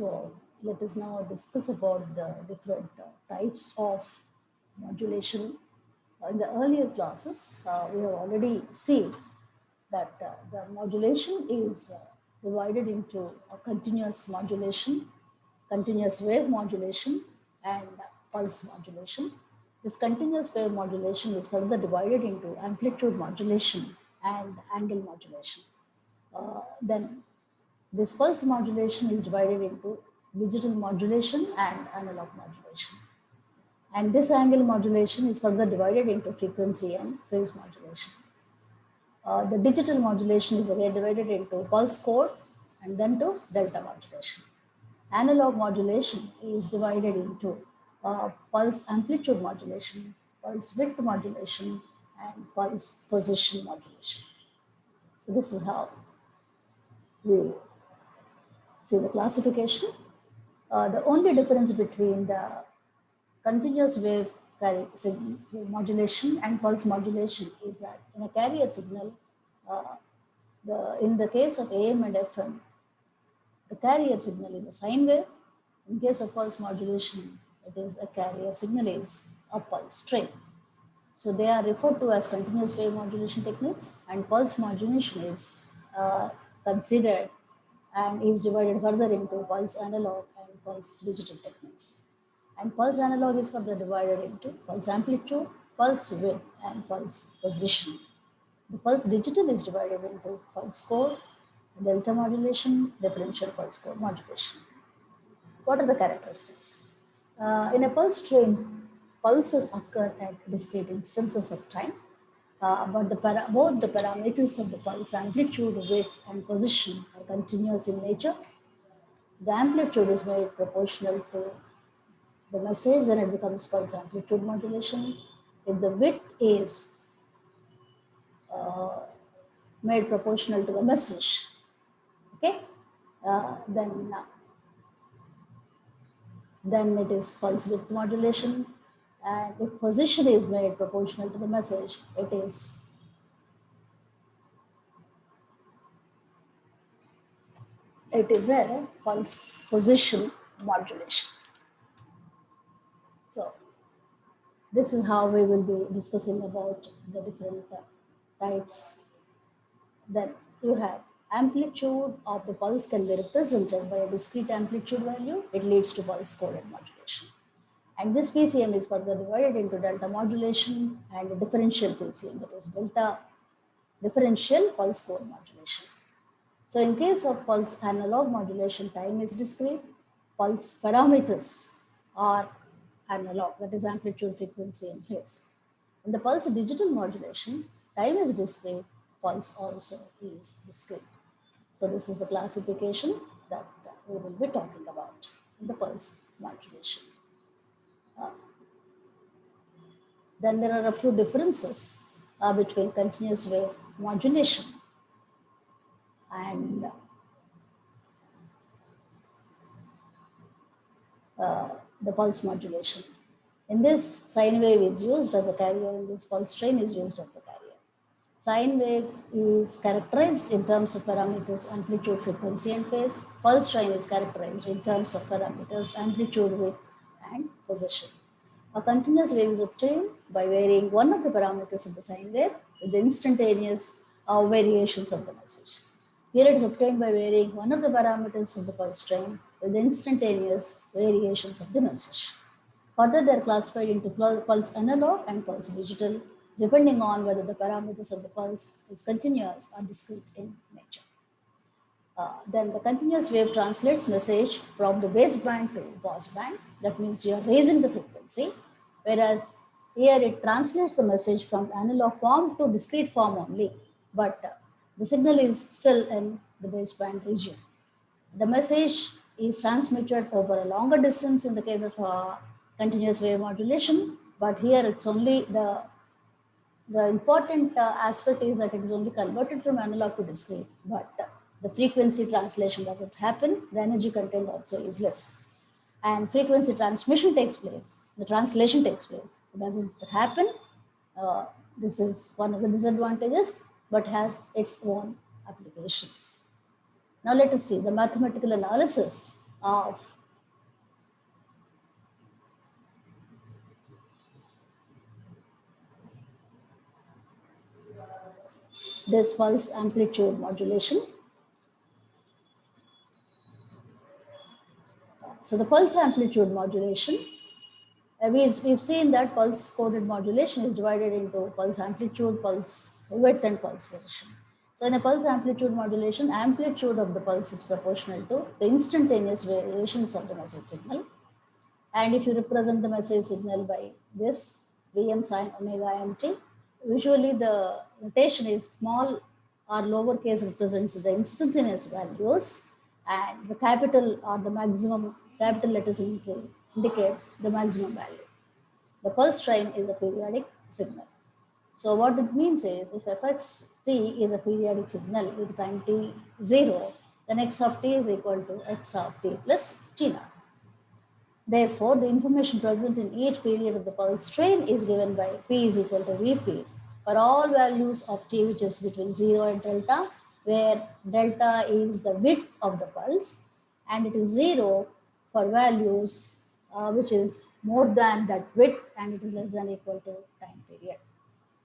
So let us now discuss about the different types of modulation. In the earlier classes, uh, we have already seen that uh, the modulation is uh, divided into continuous modulation, continuous wave modulation, and pulse modulation. This continuous wave modulation is further divided into amplitude modulation and angle modulation. Uh, then this pulse modulation is divided into digital modulation and analog modulation. And this angle modulation is further divided into frequency and phase modulation. Uh, the digital modulation is again divided into pulse code and then to delta modulation. Analog modulation is divided into uh, pulse amplitude modulation, pulse width modulation, and pulse position modulation. So this is how we see the classification. Uh, the only difference between the continuous wave carry modulation and pulse modulation is that in a carrier signal, uh, the, in the case of AM and FM, the carrier signal is a sine wave. In case of pulse modulation, it is a carrier signal is a pulse train. So they are referred to as continuous wave modulation techniques and pulse modulation is uh, considered and is divided further into pulse analog and pulse digital techniques. And pulse analog is further divided into pulse amplitude, pulse width, and pulse position. The pulse digital is divided into pulse code, delta modulation, differential pulse code modulation. What are the characteristics? Uh, in a pulse train, pulses occur at discrete instances of time uh, but the para both the parameters of the pulse amplitude, width, and position are continuous in nature. The amplitude is made proportional to the message, then it becomes pulse amplitude modulation. If the width is uh, made proportional to the message, okay, uh, then uh, then it is pulse width modulation. And if position is made proportional to the message, it is it is a pulse position modulation. So this is how we will be discussing about the different types. Then you have amplitude of the pulse can be represented by a discrete amplitude value. It leads to pulse coded modulation. And this PCM is further divided into delta modulation and differential PCM, that is delta differential pulse code modulation. So in case of pulse analog modulation, time is discrete, pulse parameters are analog, that is amplitude, frequency, and phase. In the pulse digital modulation, time is discrete, pulse also is discrete. So this is the classification that we will be talking about in the pulse modulation. Then there are a few differences uh, between continuous wave modulation and uh, the pulse modulation. In this, sine wave is used as a carrier, and this pulse train is used as the carrier. Sine wave is characterized in terms of parameters amplitude, frequency, and phase. Pulse train is characterized in terms of parameters amplitude, width, and position. A continuous wave is obtained by varying one of the parameters of the sine wave with the instantaneous uh, variations of the message. Here it is obtained by varying one of the parameters of the pulse train with the instantaneous variations of the message. Further, they are classified into pulse analog and pulse digital, depending on whether the parameters of the pulse is continuous or discrete in nature. Uh, then the continuous wave translates message from the baseband to passband. That means you are raising the frequency, whereas here it translates the message from analog form to discrete form only, but uh, the signal is still in the baseband region. The message is transmitted over a longer distance in the case of uh, continuous wave modulation, but here it's only the the important uh, aspect is that it is only converted from analog to discrete, but uh, the frequency translation doesn't happen, the energy content also is less. And frequency transmission takes place, the translation takes place. It doesn't happen. Uh, this is one of the disadvantages, but has its own applications. Now let us see the mathematical analysis of this pulse amplitude modulation. So the pulse amplitude modulation, uh, we've, we've seen that pulse coded modulation is divided into pulse amplitude, pulse width and pulse position. So in a pulse amplitude modulation, amplitude of the pulse is proportional to the instantaneous variations of the message signal. And if you represent the message signal by this Vm sine omega mt, usually the notation is small or lowercase represents the instantaneous values and the capital or the maximum capital letters indicate the maximum value. The pulse train is a periodic signal. So what it means is if fx t is a periodic signal with time t 0, then x of t is equal to x of t plus t naught. Therefore, the information present in each period of the pulse train is given by P is equal to Vp for all values of T which is between 0 and delta, where delta is the width of the pulse and it is 0 for values uh, which is more than that width and it is less than equal to time period.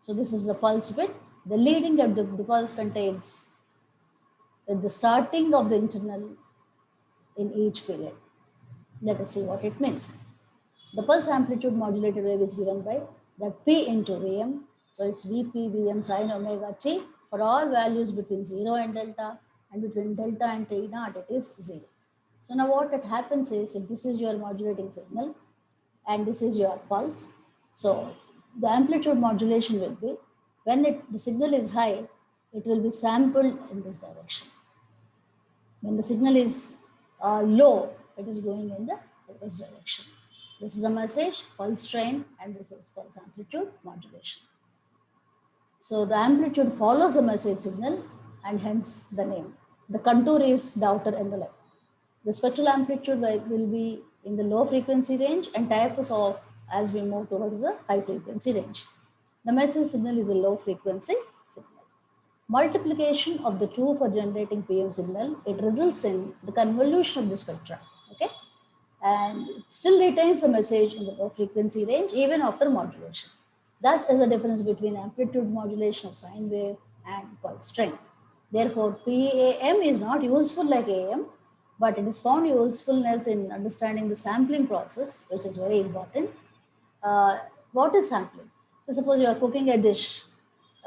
So this is the pulse width. The leading of the, the pulse contains the starting of the internal in each period. Let us see what it means. The pulse amplitude modulated wave is given by that P into Vm. So it's Vp Vm sine omega t for all values between 0 and delta and between delta and t naught it is 0. So now what it happens is if this is your modulating signal and this is your pulse. So the amplitude modulation will be when it, the signal is high, it will be sampled in this direction. When the signal is uh, low, it is going in the reverse direction. This is a message, pulse train, and this is pulse amplitude modulation. So the amplitude follows the message signal and hence the name. The contour is the outer envelope. The spectral amplitude will be in the low frequency range and tapers off as we move towards the high frequency range. The message signal is a low frequency signal. Multiplication of the two for generating PM signal, it results in the convolution of the spectra okay? And it still retains the message in the low frequency range even after modulation. That is the difference between amplitude modulation of sine wave and pulse train. Therefore, PAM is not useful like AM, but it is found usefulness in understanding the sampling process, which is very important. Uh, what is sampling? So suppose you are cooking a dish,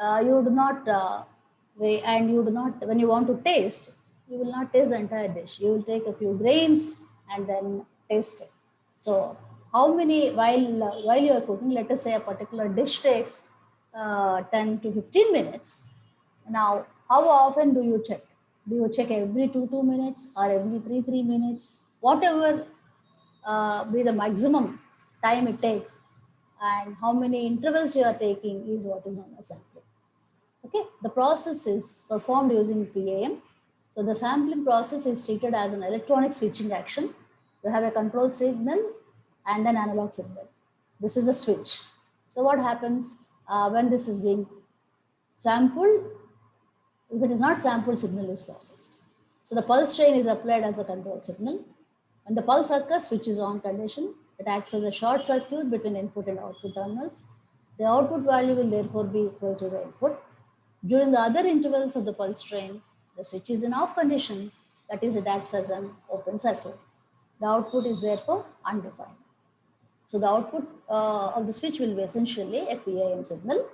uh, you do not, uh, and you do not, when you want to taste, you will not taste the entire dish. You will take a few grains and then taste it. So how many, while, uh, while you are cooking, let us say a particular dish takes uh, 10 to 15 minutes. Now, how often do you check? Do you check every two, two minutes or every three, three minutes? Whatever uh, be the maximum time it takes and how many intervals you are taking is what is known as sampling. Okay, the process is performed using PAM. So the sampling process is treated as an electronic switching action you have a control signal and an analog signal. This is a switch. So what happens uh, when this is being sampled? If it is not sampled, signal is processed. So the pulse train is applied as a control signal. When the pulse occurs, switch is on condition. It acts as a short circuit between input and output terminals. The output value will therefore be equal to the input. During the other intervals of the pulse train, the switch is in off condition, that is it acts as an open circuit. The output is therefore undefined. So the output uh, of the switch will be essentially a PAM signal.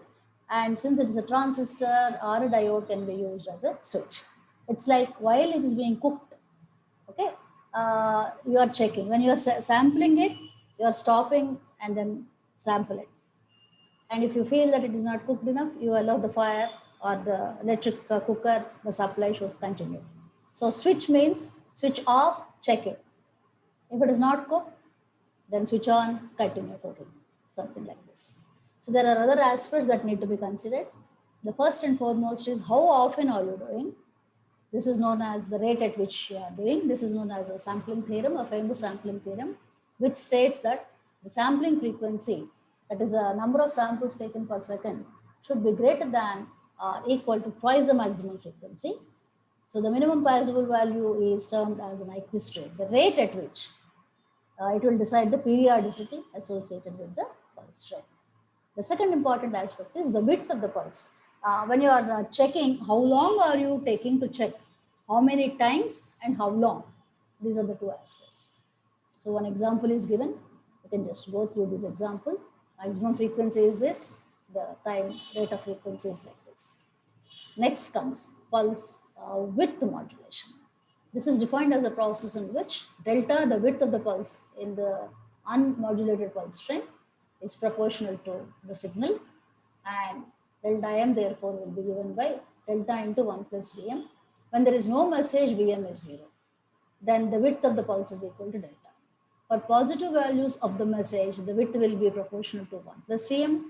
And since it is a transistor or a diode can be used as a switch. It's like while it is being cooked, okay, uh, you are checking. When you are sa sampling it, you are stopping and then sample it. And if you feel that it is not cooked enough, you allow the fire or the electric uh, cooker, the supply should continue. So switch means switch off, check it. If it is not cooked, then switch on, continue cooking, something like this. So there are other aspects that need to be considered. The first and foremost is how often are you doing? This is known as the rate at which you are doing. This is known as a sampling theorem, a famous sampling theorem, which states that the sampling frequency, that is the number of samples taken per second, should be greater than or equal to twice the maximum frequency. So the minimum possible value is termed as an Nyquist rate, the rate at which uh, it will decide the periodicity associated with the pulse train. The second important aspect is the width of the pulse. Uh, when you are uh, checking, how long are you taking to check? How many times and how long? These are the two aspects. So one example is given. You can just go through this example. Maximum frequency is this. The time rate of frequency is like this. Next comes pulse uh, width modulation. This is defined as a process in which delta, the width of the pulse in the unmodulated pulse train is proportional to the signal and delta m therefore will be given by delta into 1 plus Vm. When there is no message, Vm is 0. Then the width of the pulse is equal to delta. For positive values of the message, the width will be proportional to 1 plus Vm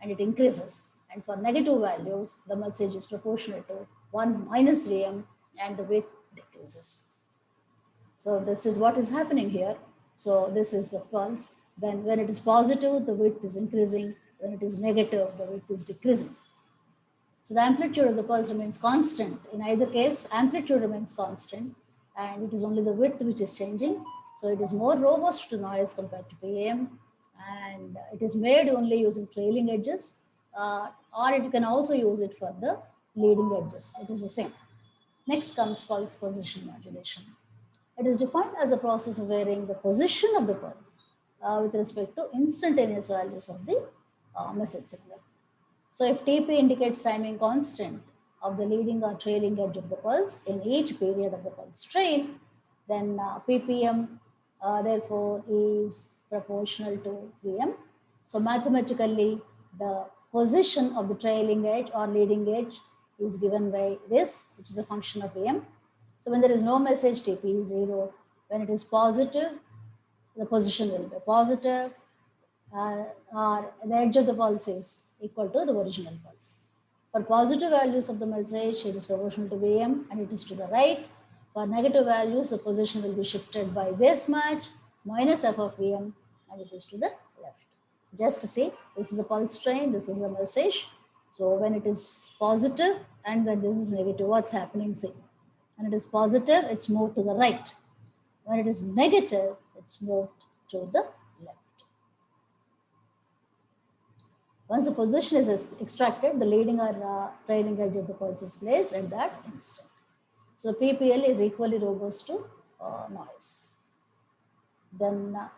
and it increases. And for negative values, the message is proportional to 1 minus Vm and the width decreases. So this is what is happening here. So this is the pulse. Then when it is positive, the width is increasing. When it is negative, the width is decreasing. So the amplitude of the pulse remains constant. In either case, amplitude remains constant and it is only the width which is changing. So it is more robust to noise compared to PAM and it is made only using trailing edges uh, or you can also use it for the leading edges. It is the same. Next comes pulse position modulation. It is defined as the process of varying the position of the pulse uh, with respect to instantaneous values of the uh, message signal. So if TP indicates timing constant of the leading or trailing edge of the pulse in each period of the pulse train, then uh, PPM uh, therefore is proportional to VM. So mathematically, the position of the trailing edge or leading edge is given by this, which is a function of VM. So when there is no message, TP is zero. When it is positive, the position will be positive, uh, or the edge of the pulse is equal to the original pulse. For positive values of the message, it is proportional to Vm and it is to the right. For negative values, the position will be shifted by this much minus f of Vm and it is to the left. Just to see, this is the pulse train, this is the message. So when it is positive and when this is negative, what's happening? See, when it is positive, it's moved to the right. When it is negative, it's moved to the left. Once the position is extracted, the leading or uh, trailing edge of the pulse is placed at that instant. So PPM is equally robust to uh, noise. Then uh,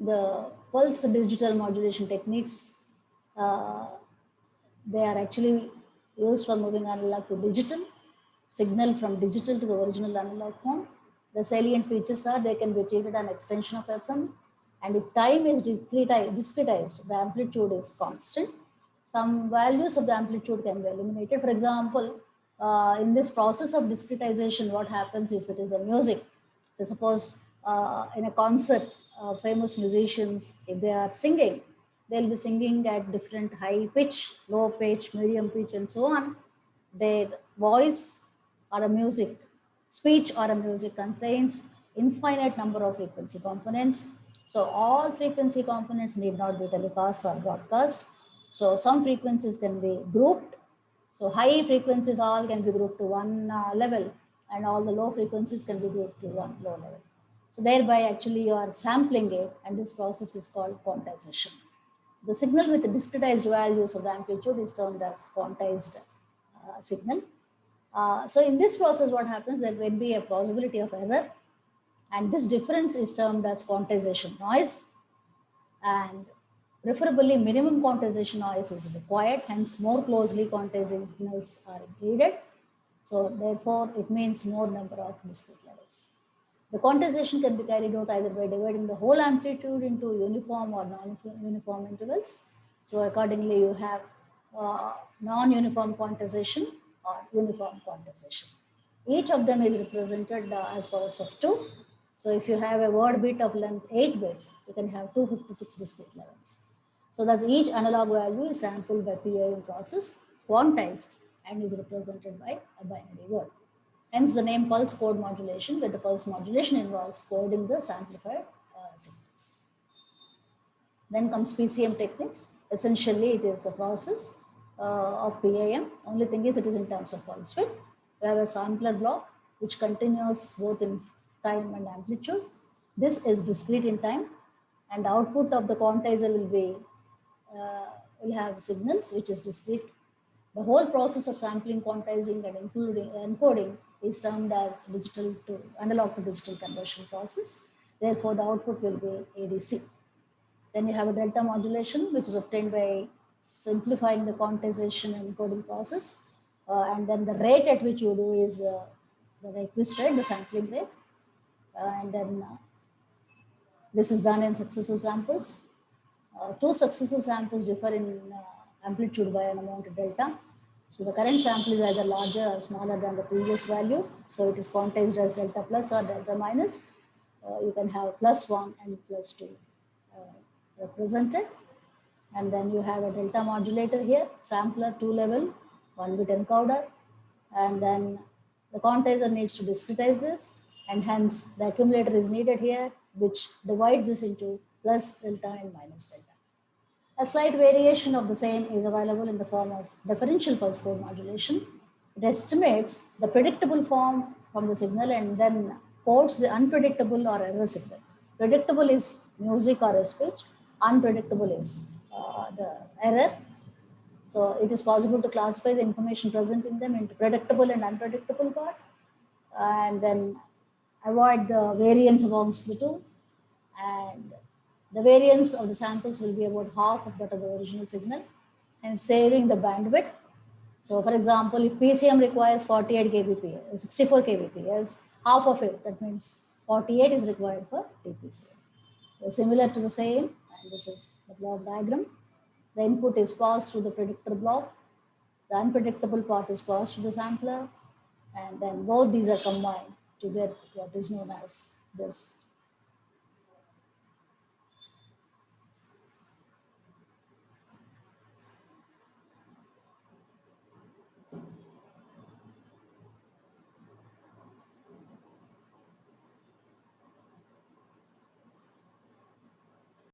the pulse digital modulation techniques, uh, they are actually used for moving analog to digital, signal from digital to the original analog form, the salient features are they can be treated an extension of FM. And if time is discretized, the amplitude is constant. Some values of the amplitude can be eliminated. For example, uh, in this process of discretization, what happens if it is a music? So suppose uh, in a concert, uh, famous musicians, if they are singing, they'll be singing at different high pitch, low pitch, medium pitch, and so on. Their voice or a music Speech or a music contains infinite number of frequency components. So all frequency components need not be telecast or broadcast. So some frequencies can be grouped. So high frequencies all can be grouped to one uh, level and all the low frequencies can be grouped to one low level. So thereby actually you are sampling it and this process is called quantization. The signal with the discretized values of the amplitude is termed as quantized uh, signal. Uh, so in this process, what happens, there will be a possibility of error. And this difference is termed as quantization noise. And preferably minimum quantization noise is required, hence more closely quantized signals are needed. So therefore, it means more number of discrete levels. The quantization can be carried out either by dividing the whole amplitude into uniform or non-uniform intervals. So accordingly, you have uh, non-uniform quantization or uniform quantization. Each of them is represented uh, as powers of 2. So if you have a word bit of length 8 bits, you can have 256 discrete levels. So thus each analog value is sampled by PAM process, quantized and is represented by a binary word. Hence the name pulse code modulation, where the pulse modulation involves coding the samplified uh, signals. Then comes PCM techniques. essentially it is a process uh, of PAM. Only thing is it is in terms of pulse width. We have a sampler block which continues both in time and amplitude. This is discrete in time and the output of the quantizer will be, uh, will have signals which is discrete. The whole process of sampling, quantizing and including encoding is termed as digital to analog to digital conversion process. Therefore, the output will be ADC. Then you have a delta modulation, which is obtained by simplifying the quantization and encoding process. Uh, and then the rate at which you do is uh, the Nyquist rate, the sampling rate. Uh, and then uh, this is done in successive samples. Uh, two successive samples differ in uh, amplitude by an amount of delta. So the current sample is either larger or smaller than the previous value. So it is quantized as delta plus or delta minus. Uh, you can have plus one and plus two uh, represented. And then you have a delta modulator here, sampler two level, one bit encoder. And then the quantizer needs to discretize this and hence the accumulator is needed here, which divides this into plus delta and minus delta. A slight variation of the same is available in the form of differential pulse code modulation. It estimates the predictable form from the signal and then codes the unpredictable or error signal. Predictable is music or a speech, unpredictable is uh, the error. So it is possible to classify the information present in them into predictable and unpredictable part and then avoid the variance amongst the two and the variance of the samples will be about half of that of the original signal and saving the bandwidth. So for example, if PCM requires 48 kbps, 64 kbps, half of it, that means 48 is required for. They're similar to the same, and this is the block diagram. The input is passed through the predictor block. The unpredictable part is passed to the sampler. And then both these are combined to get what is known as this